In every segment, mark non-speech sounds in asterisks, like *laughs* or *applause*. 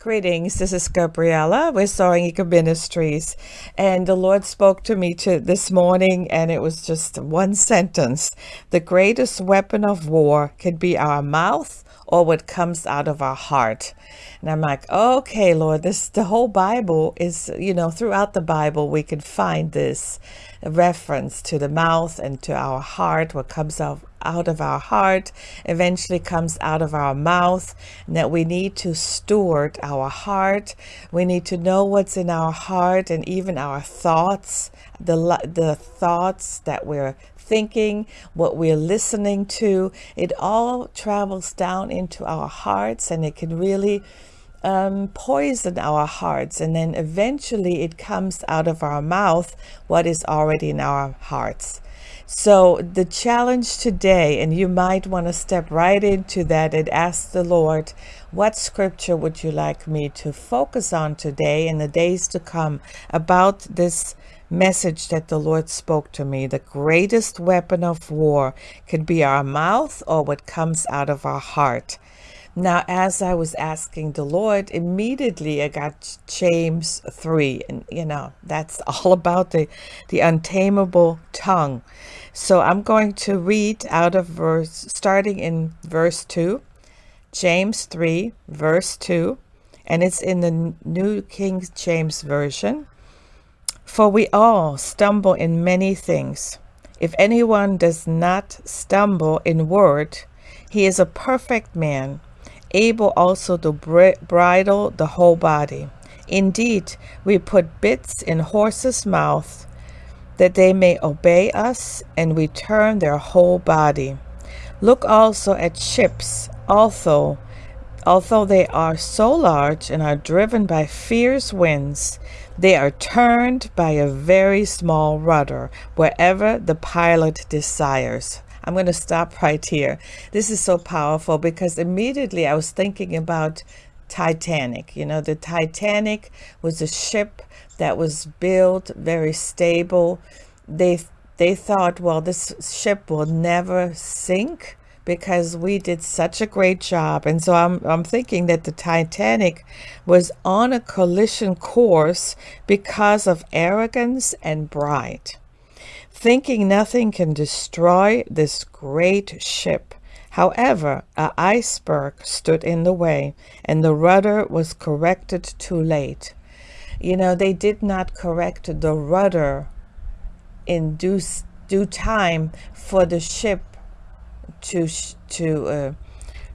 Greetings, this is Gabriella with Soaring Eagle Ministries. And the Lord spoke to me to this morning, and it was just one sentence. The greatest weapon of war could be our mouth or what comes out of our heart. And I'm like, okay, Lord, this the whole Bible is, you know, throughout the Bible we can find this reference to the mouth and to our heart, what comes out out of our heart eventually comes out of our mouth and that we need to steward our heart. We need to know what's in our heart and even our thoughts the the thoughts that we're thinking what we're listening to. It all travels down into our hearts and it can really um, poison our hearts and then eventually it comes out of our mouth what is already in our hearts so the challenge today, and you might want to step right into that and ask the Lord, what scripture would you like me to focus on today in the days to come about this message that the Lord spoke to me? The greatest weapon of war could be our mouth or what comes out of our heart. Now, as I was asking the Lord, immediately I got James 3, and you know, that's *laughs* all about the, the untamable tongue. So I'm going to read out of verse, starting in verse 2, James 3, verse 2, and it's in the New King James Version. For we all stumble in many things. If anyone does not stumble in word, he is a perfect man able also to bridle the whole body. Indeed, we put bits in horses' mouths that they may obey us, and we turn their whole body. Look also at ships, although although they are so large and are driven by fierce winds, they are turned by a very small rudder wherever the pilot desires. I'm going to stop right here. This is so powerful because immediately I was thinking about Titanic. You know, the Titanic was a ship that was built very stable. They they thought, well, this ship will never sink because we did such a great job. And so I'm, I'm thinking that the Titanic was on a collision course because of arrogance and pride thinking nothing can destroy this great ship. However, an iceberg stood in the way, and the rudder was corrected too late. You know, they did not correct the rudder in due, due time for the ship to, to, uh,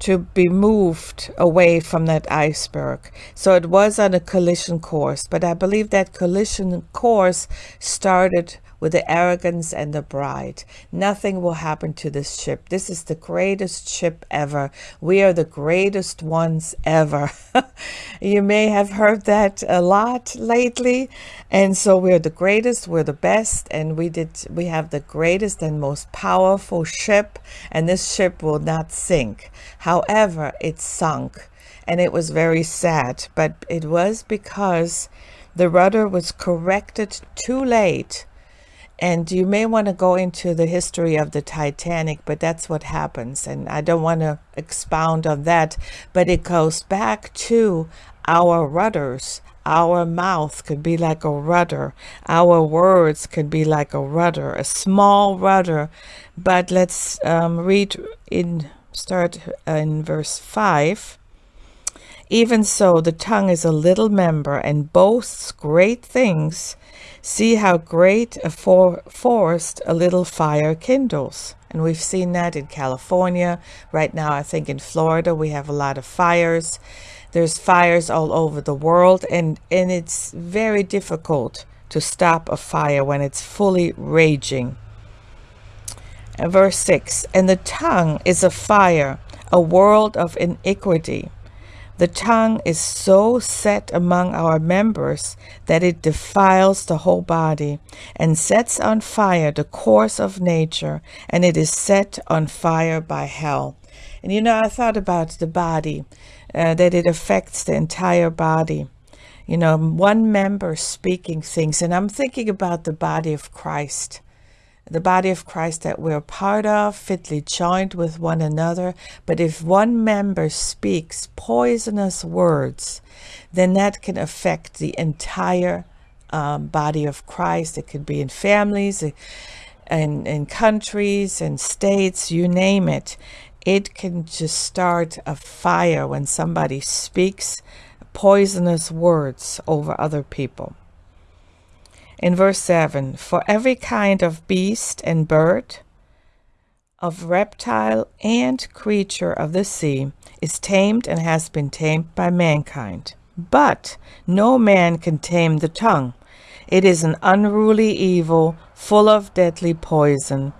to be moved away from that iceberg. So it was on a collision course, but I believe that collision course started with the arrogance and the pride. Nothing will happen to this ship. This is the greatest ship ever. We are the greatest ones ever. *laughs* you may have heard that a lot lately. And so we're the greatest, we're the best, and we did we have the greatest and most powerful ship, and this ship will not sink. However, it sunk and it was very sad, but it was because the rudder was corrected too late and you may want to go into the history of the Titanic, but that's what happens. And I don't want to expound on that, but it goes back to our rudders. Our mouth could be like a rudder. Our words could be like a rudder, a small rudder. But let's um, read in, start in verse 5. Even so, the tongue is a little member and boasts great things. See how great a for forest a little fire kindles. And we've seen that in California. Right now, I think in Florida, we have a lot of fires. There's fires all over the world, and, and it's very difficult to stop a fire when it's fully raging. And verse 6 And the tongue is a fire, a world of iniquity. The tongue is so set among our members that it defiles the whole body and sets on fire the course of nature, and it is set on fire by hell. And you know, I thought about the body, uh, that it affects the entire body. You know, one member speaking things, and I'm thinking about the body of Christ the body of Christ that we're part of, fitly joined with one another. But if one member speaks poisonous words, then that can affect the entire um, body of Christ. It could be in families, and in countries and states, you name it. It can just start a fire when somebody speaks poisonous words over other people. In verse 7 For every kind of beast and bird, of reptile and creature of the sea is tamed and has been tamed by mankind. But no man can tame the tongue. It is an unruly evil, full of deadly poison.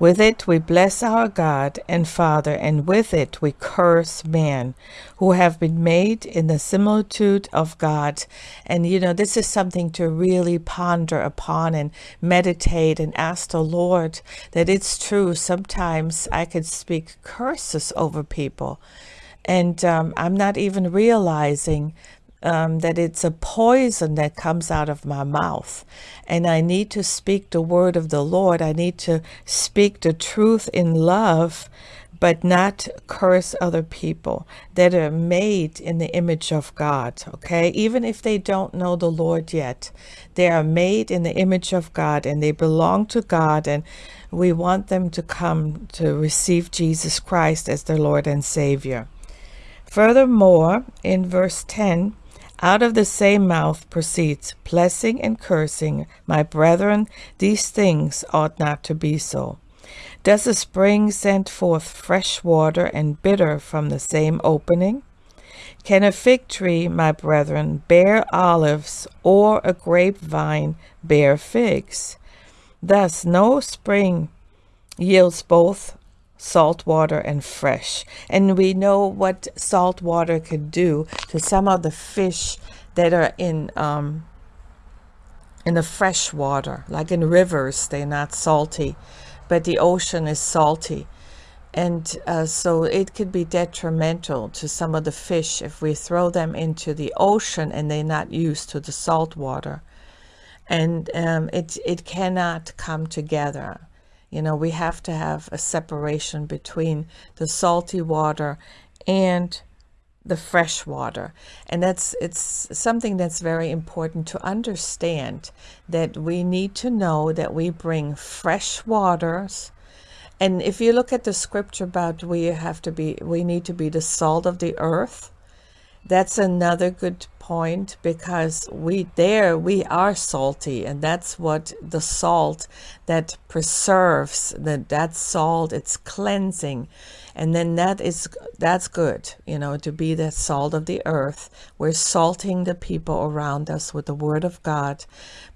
With it we bless our God and Father, and with it we curse man, who have been made in the similitude of God. And you know, this is something to really ponder upon and meditate and ask the Lord that it's true. Sometimes I could speak curses over people, and um, I'm not even realizing um, that it's a poison that comes out of my mouth. And I need to speak the word of the Lord. I need to speak the truth in love, but not curse other people that are made in the image of God. Okay. Even if they don't know the Lord yet, they are made in the image of God and they belong to God. And we want them to come to receive Jesus Christ as their Lord and Savior. Furthermore, in verse 10, out of the same mouth proceeds blessing and cursing. My brethren, these things ought not to be so. Does a spring send forth fresh water and bitter from the same opening? Can a fig tree, my brethren, bear olives, or a grapevine bear figs? Thus no spring yields both salt water and fresh. And we know what salt water could do to some of the fish that are in um, in the fresh water, like in rivers, they're not salty, but the ocean is salty. And uh, so it could be detrimental to some of the fish if we throw them into the ocean and they're not used to the salt water. And um, it, it cannot come together. You know, we have to have a separation between the salty water and the fresh water. And that's it's something that's very important to understand that we need to know that we bring fresh waters. And if you look at the scripture about we have to be we need to be the salt of the earth, that's another good point because we there we are salty and that's what the salt that preserves that that salt it's cleansing and then that is that's good you know to be the salt of the earth. We're salting the people around us with the word of god.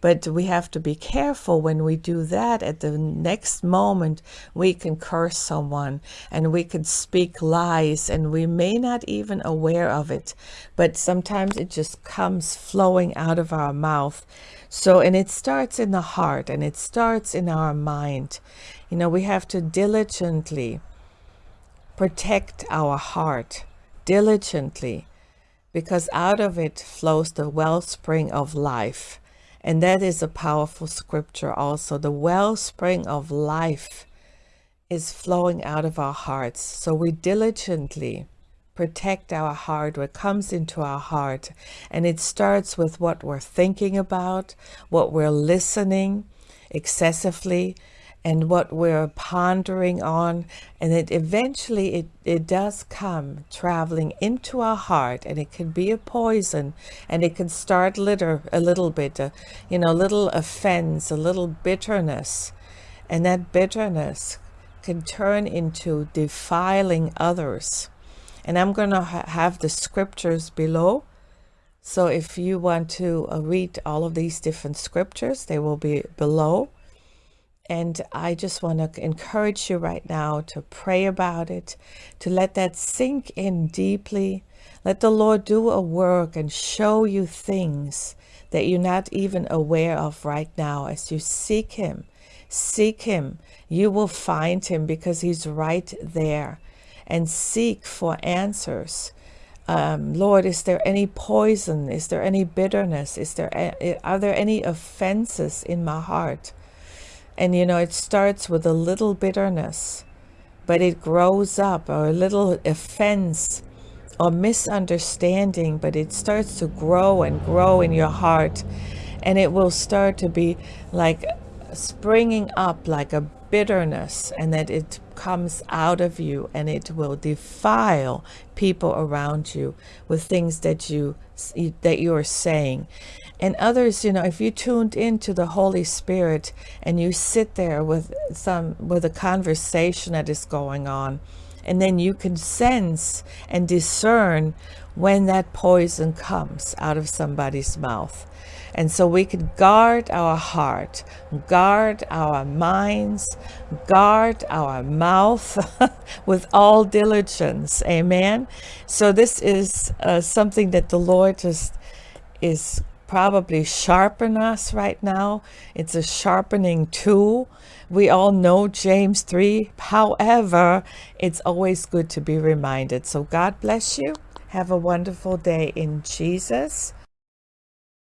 But we have to be careful when we do that. At the next moment we can curse someone and we can speak lies and we may not even aware of it. But sometimes it just comes flowing out of our mouth. So and it starts in the heart and it starts in our mind. You know we have to diligently protect our heart diligently because out of it flows the wellspring of life. And that is a powerful scripture also. The wellspring of life is flowing out of our hearts. So we diligently protect our heart, what comes into our heart. And it starts with what we're thinking about, what we're listening excessively, and what we're pondering on and it eventually it, it does come traveling into our heart and it can be a poison and it can start litter a little bit uh, you know a little offense a little bitterness. And that bitterness can turn into defiling others. And i'm going to ha have the scriptures below. So if you want to uh, read all of these different scriptures they will be below and I just want to encourage you right now to pray about it, to let that sink in deeply. Let the Lord do a work and show you things that you're not even aware of right now as you seek Him. Seek Him. You will find Him because He's right there. And seek for answers. Um, Lord, is there any poison? Is there any bitterness? Is there are there any offenses in my heart? And you know, it starts with a little bitterness, but it grows up, or a little offense or misunderstanding, but it starts to grow and grow in your heart. And it will start to be like springing up like a bitterness, and that it comes out of you and it will defile people around you with things that you that you are saying and others you know if you tuned into the holy spirit and you sit there with some with a conversation that is going on and then you can sense and discern when that poison comes out of somebody's mouth and so we could guard our heart, guard our minds, guard our mouth *laughs* with all diligence. Amen. So this is uh, something that the Lord just is probably sharpen us right now. It's a sharpening tool. We all know James 3. However, it's always good to be reminded. So God bless you. Have a wonderful day in Jesus.